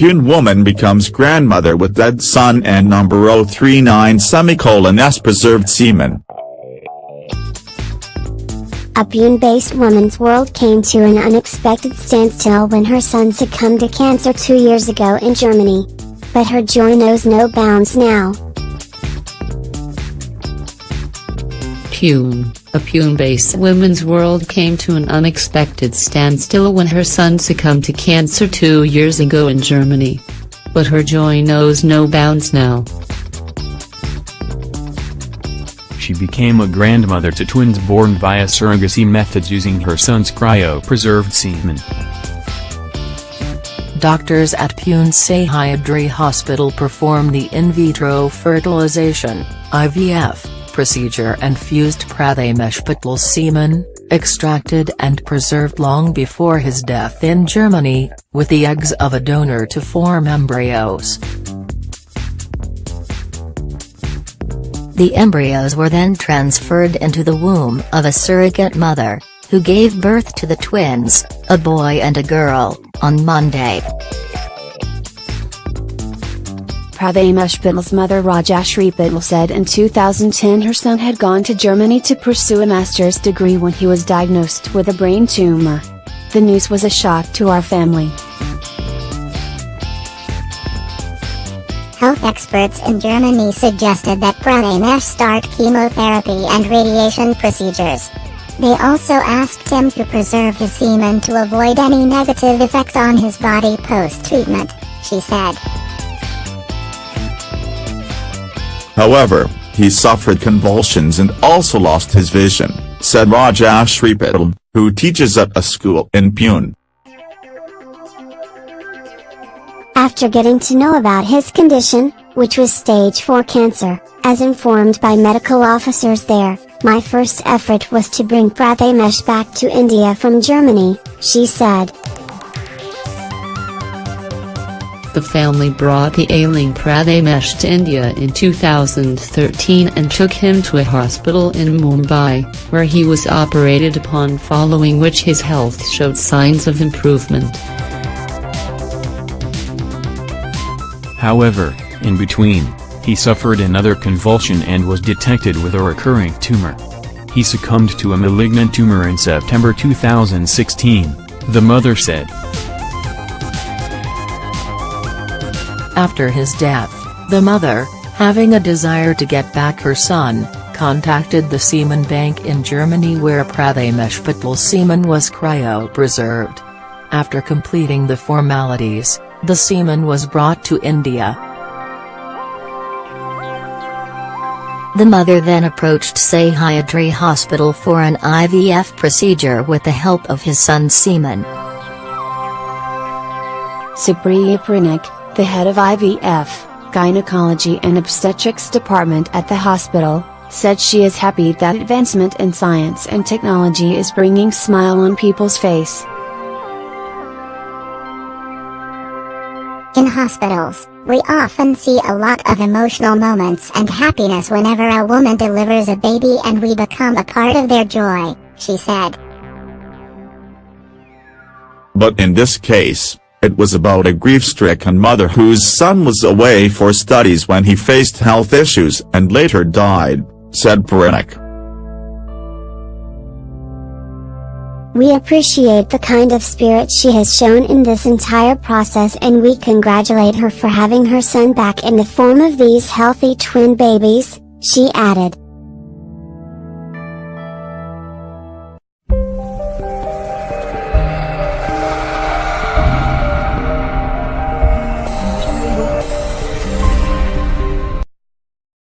Pune woman becomes grandmother with dead son and number 039 semicolon s preserved semen. A Pune-based woman's world came to an unexpected standstill when her son succumbed to cancer two years ago in Germany. But her joy knows no bounds now. Pune, a Pune-based women's world came to an unexpected standstill when her son succumbed to cancer two years ago in Germany. But her joy knows no bounds now. She became a grandmother to twins born via surrogacy methods using her son's cryopreserved semen. Doctors at Pune Sahyadri Hospital performed the in vitro fertilization IVF, procedure and fused Prathamesh semen, extracted and preserved long before his death in Germany, with the eggs of a donor to form embryos. The embryos were then transferred into the womb of a surrogate mother, who gave birth to the twins, a boy and a girl, on Monday. Prathamesh Patil's mother Rajashri Patil said in 2010 her son had gone to Germany to pursue a master's degree when he was diagnosed with a brain tumor. The news was a shock to our family. Health experts in Germany suggested that Prathamesh start chemotherapy and radiation procedures. They also asked him to preserve his semen to avoid any negative effects on his body post-treatment, she said. However, he suffered convulsions and also lost his vision, said Rajashri Patil, who teaches at a school in Pune. After getting to know about his condition, which was stage 4 cancer, as informed by medical officers there, my first effort was to bring Prathamesh back to India from Germany, she said. The family brought the ailing Prathamesh to India in 2013 and took him to a hospital in Mumbai, where he was operated upon following which his health showed signs of improvement. However, in between, he suffered another convulsion and was detected with a recurring tumor. He succumbed to a malignant tumor in September 2016, the mother said. After his death, the mother, having a desire to get back her son, contacted the semen bank in Germany where Prathamesh Patil's semen was cryopreserved. After completing the formalities, the semen was brought to India. The mother then approached Sahyadri Hospital for an IVF procedure with the help of his son's semen. Supriya Puranik, the head of IVF, Gynecology and Obstetrics Department at the hospital, said she is happy that advancement in science and technology is bringing smile on people's face. In hospitals, we often see a lot of emotional moments and happiness whenever a woman delivers a baby and we become a part of their joy, she said. But in this case, it was about a grief-stricken mother whose son was away for studies when he faced health issues and later died, said Puranik. We appreciate the kind of spirit she has shown in this entire process and we congratulate her for having her son back in the form of these healthy twin babies, she added.